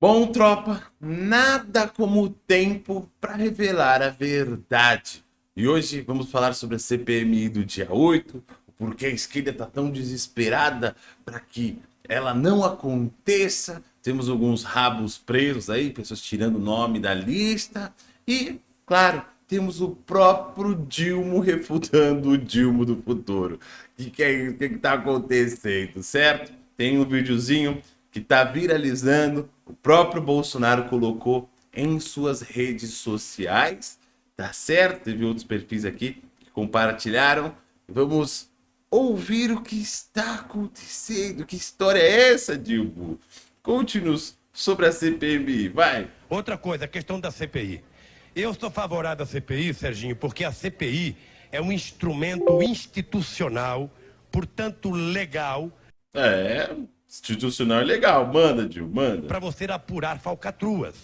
Bom, tropa, nada como o tempo para revelar a verdade. E hoje vamos falar sobre a CPMI do dia 8, porque a esquerda está tão desesperada para que ela não aconteça. Temos alguns rabos presos aí, pessoas tirando o nome da lista. E, claro, temos o próprio Dilma refutando o Dilma do futuro. O que, que, é, que, que tá acontecendo, certo? Tem um videozinho que está viralizando, o próprio Bolsonaro colocou em suas redes sociais, tá certo? Teve outros perfis aqui que compartilharam. Vamos ouvir o que está acontecendo. Que história é essa, Dilbo? Conte-nos sobre a CPMI, vai. Outra coisa, a questão da CPI. Eu sou favorável à CPI, Serginho, porque a CPI é um instrumento institucional, portanto legal. É, Institucional é legal, manda, Gil, manda. Para você apurar falcatruas.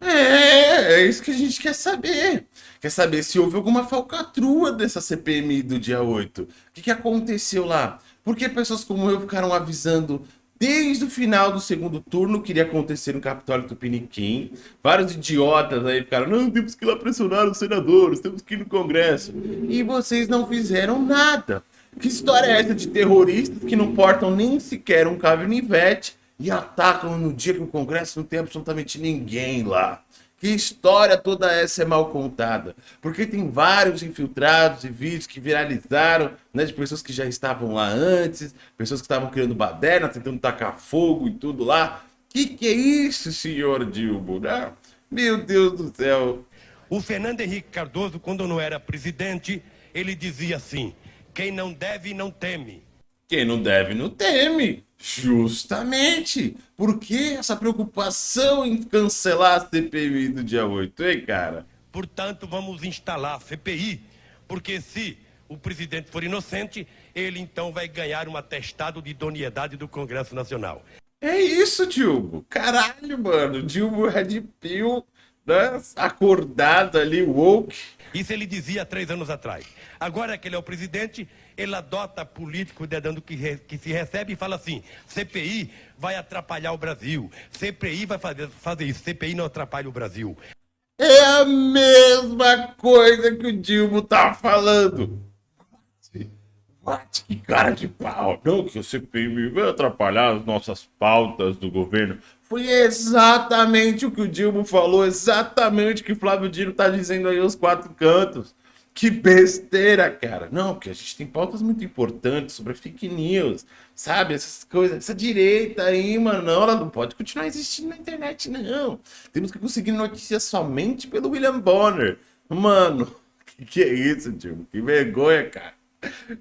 É, é isso que a gente quer saber. Quer saber se houve alguma falcatrua dessa CPMI do dia 8. O que, que aconteceu lá? Porque pessoas como eu ficaram avisando desde o final do segundo turno que iria acontecer no Capitólio Tupiniquim. Vários idiotas aí ficaram, não, temos que ir lá pressionar os senadores, temos que ir no Congresso. E vocês não fizeram nada. Que história é essa de terroristas que não portam nem sequer um caminivete e atacam no dia que o Congresso não tem absolutamente ninguém lá? Que história toda essa é mal contada? Porque tem vários infiltrados e vídeos que viralizaram, né, de pessoas que já estavam lá antes, pessoas que estavam criando baderna, tentando tacar fogo e tudo lá. Que que é isso, senhor Dilbo? Né? Meu Deus do céu. O Fernando Henrique Cardoso, quando não era presidente, ele dizia assim: quem não deve, não teme. Quem não deve, não teme. Justamente. Por que essa preocupação em cancelar a CPI do dia 8, hein, cara? Portanto, vamos instalar a CPI, porque se o presidente for inocente, ele então vai ganhar um atestado de idoneidade do Congresso Nacional. É isso, Dilbo. Caralho, mano. Dilbo Red Pill, né? acordado ali, woke. Isso ele dizia três anos atrás. Agora que ele é o presidente, ele adota político dedando que, re, que se recebe e fala assim: CPI vai atrapalhar o Brasil. CPI vai fazer, fazer isso. CPI não atrapalha o Brasil. É a mesma coisa que o Dilma tá falando. What? Que cara de pau. Não, que o CPI vai atrapalhar as nossas pautas do governo. Foi exatamente o que o Dilma falou, exatamente o que Flávio Dino tá dizendo aí aos quatro cantos. Que besteira, cara. Não, porque a gente tem pautas muito importantes sobre fake news, sabe? Essas coisas. Essa direita aí, mano, não, ela não pode continuar existindo na internet, não. Temos que conseguir notícias somente pelo William Bonner. Mano, que, que é isso, tio? Que vergonha, cara.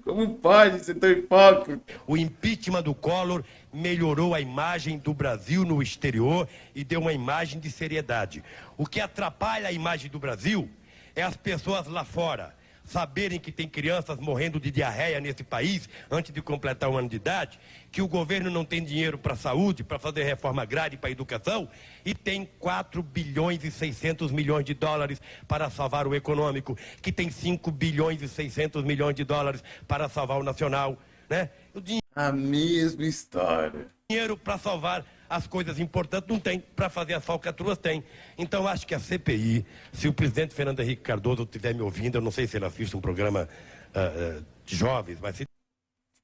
Como pode ser tão hipócrita? O impeachment do Collor melhorou a imagem do Brasil no exterior e deu uma imagem de seriedade. O que atrapalha a imagem do Brasil é as pessoas lá fora saberem que tem crianças morrendo de diarreia nesse país antes de completar um ano de idade, que o governo não tem dinheiro para a saúde, para fazer reforma agrária e para a educação, e tem 4 bilhões e 600 milhões de dólares para salvar o econômico, que tem 5 bilhões e 600 milhões de dólares para salvar o nacional, né? O dinheiro... A mesma história. Dinheiro para salvar as coisas importantes não tem, para fazer as falcatruas tem. Então acho que a CPI, se o presidente Fernando Henrique Cardoso estiver me ouvindo, eu não sei se ele assiste um programa uh, uh, de jovens, mas se...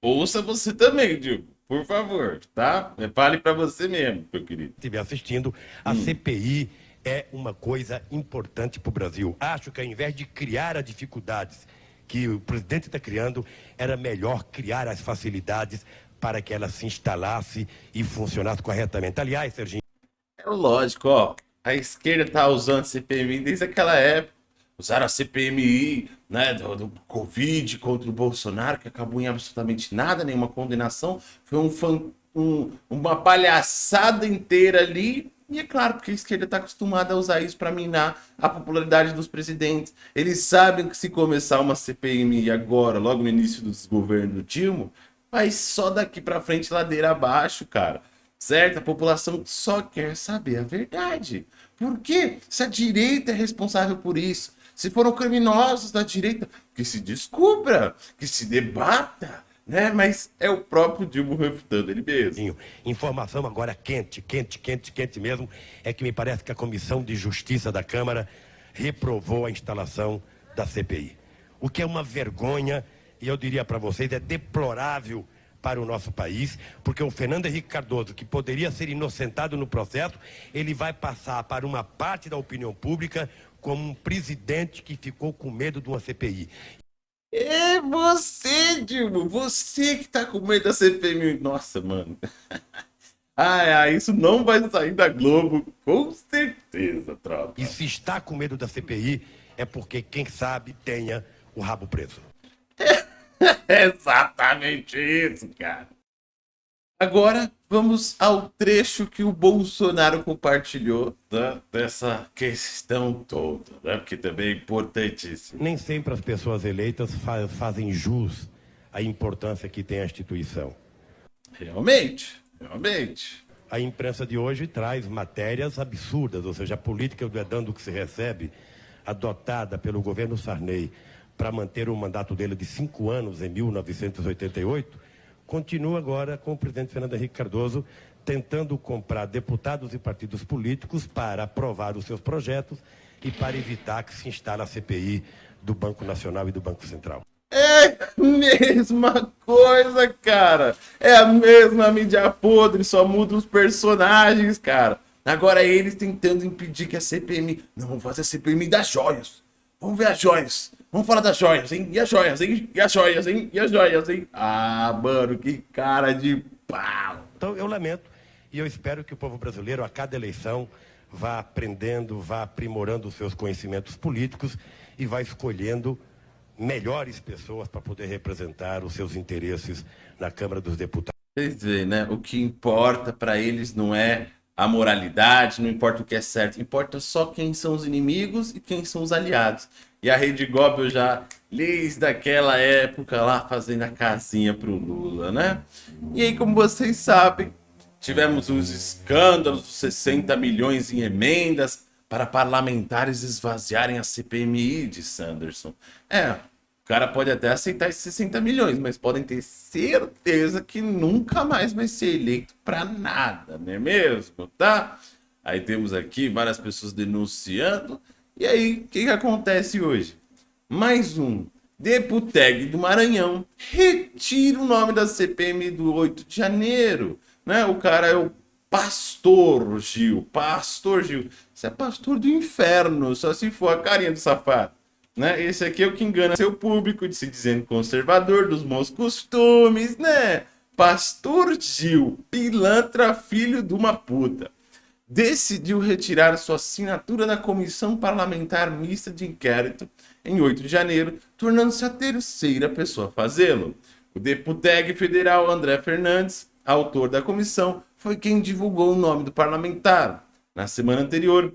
Ouça você também, Diego, por favor, tá? Fale para você mesmo, meu querido. Estiver assistindo, a hum. CPI é uma coisa importante para o Brasil. Acho que ao invés de criar as dificuldades que o presidente está criando, era melhor criar as facilidades para que ela se instalasse e funcionasse corretamente. Aliás, Serginho. É lógico, ó. A esquerda tá usando a CPMI desde aquela época. Usaram a CPMI né, do, do Covid contra o Bolsonaro, que acabou em absolutamente nada, nenhuma condenação. Foi um, um, uma palhaçada inteira ali. E é claro, porque a esquerda está acostumada a usar isso para minar a popularidade dos presidentes. Eles sabem que se começar uma CPMI agora, logo no início do governo Dilma, mas só daqui para frente ladeira abaixo, cara. Certo? A população só quer saber a verdade. Por quê? Se a direita é responsável por isso, se foram criminosos da direita, que se descubra, que se debata, né? Mas é o próprio Dilma refutando ele mesmo. Informação agora quente, quente, quente, quente mesmo, é que me parece que a Comissão de Justiça da Câmara reprovou a instalação da CPI. O que é uma vergonha, e eu diria para vocês, é deplorável para o nosso país, porque o Fernando Henrique Cardoso, que poderia ser inocentado no processo, ele vai passar para uma parte da opinião pública como um presidente que ficou com medo de uma CPI. É você, Dilma, você que tá com medo da CPI. Nossa, mano. Ah, isso não vai sair da Globo, com certeza, tropa. E se está com medo da CPI, é porque, quem sabe, tenha o rabo preso. É exatamente isso, cara. Agora vamos ao trecho que o Bolsonaro compartilhou né, dessa questão toda, né, porque também é importantíssimo. Nem sempre as pessoas eleitas fa fazem jus à importância que tem a instituição. Realmente, realmente. A imprensa de hoje traz matérias absurdas, ou seja, a política do é dando que se recebe, adotada pelo governo Sarney para manter o mandato dele de cinco anos em 1988, continua agora com o presidente Fernando Henrique Cardoso tentando comprar deputados e partidos políticos para aprovar os seus projetos e para evitar que se instale a CPI do Banco Nacional e do Banco Central. É a mesma coisa, cara. É a mesma mídia podre, só muda os personagens, cara. Agora eles tentando impedir que a CPMI... Não, vamos fazer a CPMI das joias. Vamos ver as joias. Vamos falar das joias, hein? E as joias, hein? E as joias, hein? E as joias, hein? Ah, mano, que cara de pau. Então eu lamento e eu espero que o povo brasileiro, a cada eleição, vá aprendendo, vá aprimorando os seus conhecimentos políticos e vá escolhendo melhores pessoas para poder representar os seus interesses na Câmara dos Deputados. Vocês veem, né? O que importa para eles não é a moralidade, não importa o que é certo, importa só quem são os inimigos e quem são os aliados. E a Rede Goblin já, desde aquela época lá, fazendo a casinha pro Lula, né? E aí, como vocês sabem, tivemos os escândalos, 60 milhões em emendas para parlamentares esvaziarem a CPMI de Sanderson. É, o cara pode até aceitar esses 60 milhões, mas podem ter certeza que nunca mais vai ser eleito para nada, não é mesmo? Tá? Aí temos aqui várias pessoas denunciando e aí, o que, que acontece hoje? Mais um Deputeg do Maranhão retira o nome da CPM do 8 de janeiro. Né? O cara é o Pastor Gil. Pastor Gil. Você é pastor do inferno, só se for a carinha do safado. Né? Esse aqui é o que engana seu público, de se dizendo conservador, dos bons costumes, né? Pastor Gil, pilantra, filho de uma puta decidiu retirar sua assinatura da Comissão Parlamentar Mista de Inquérito em 8 de janeiro, tornando-se a terceira pessoa a fazê-lo. O deputado federal André Fernandes, autor da comissão, foi quem divulgou o nome do parlamentar. Na semana anterior,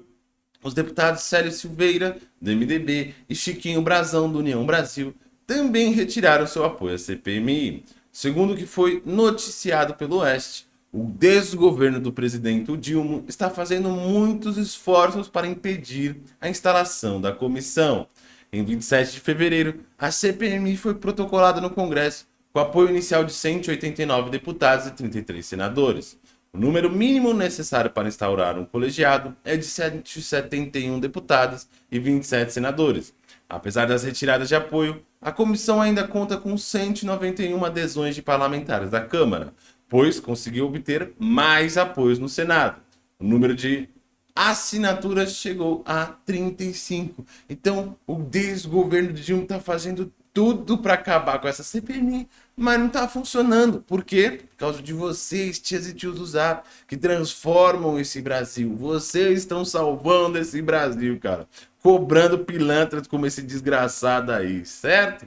os deputados Célio Silveira, do MDB, e Chiquinho Brazão, do União Brasil, também retiraram seu apoio à CPMI. Segundo o que foi noticiado pelo Oeste, o desgoverno do presidente Dilma está fazendo muitos esforços para impedir a instalação da comissão. Em 27 de fevereiro, a CPMI foi protocolada no Congresso com apoio inicial de 189 deputados e 33 senadores. O número mínimo necessário para instaurar um colegiado é de 171 deputados e 27 senadores. Apesar das retiradas de apoio, a comissão ainda conta com 191 adesões de parlamentares da Câmara, pois conseguiu obter mais apoios no Senado. O número de assinaturas chegou a 35. Então, o desgoverno de Dilma está fazendo tudo para acabar com essa CPMI, mas não está funcionando. Por quê? Por causa de vocês, tias e tios do Zap, que transformam esse Brasil. Vocês estão salvando esse Brasil, cara. Cobrando pilantras como esse desgraçado aí, certo?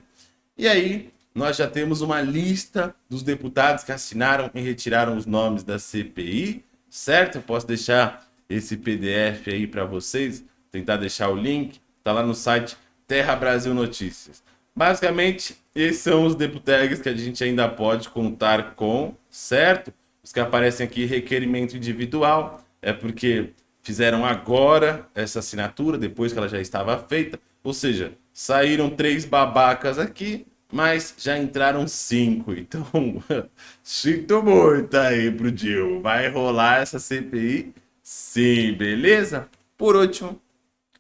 E aí, nós já temos uma lista dos deputados que assinaram e retiraram os nomes da CPI, certo? Eu posso deixar esse PDF aí para vocês, tentar deixar o link, tá lá no site Terra Brasil Notícias. Basicamente, esses são os deputados que a gente ainda pode contar com, certo? Os que aparecem aqui, requerimento individual, é porque fizeram agora essa assinatura, depois que ela já estava feita. Ou seja, saíram três babacas aqui, mas já entraram cinco. Então, sinto muito aí pro Dil. Vai rolar essa CPI? Sim, beleza? Por último,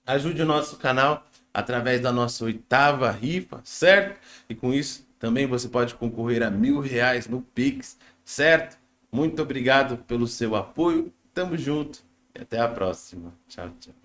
ajude o nosso canal através da nossa oitava rifa, certo? E com isso, também você pode concorrer a mil reais no Pix, certo? Muito obrigado pelo seu apoio. Tamo junto e até a próxima. Tchau, tchau.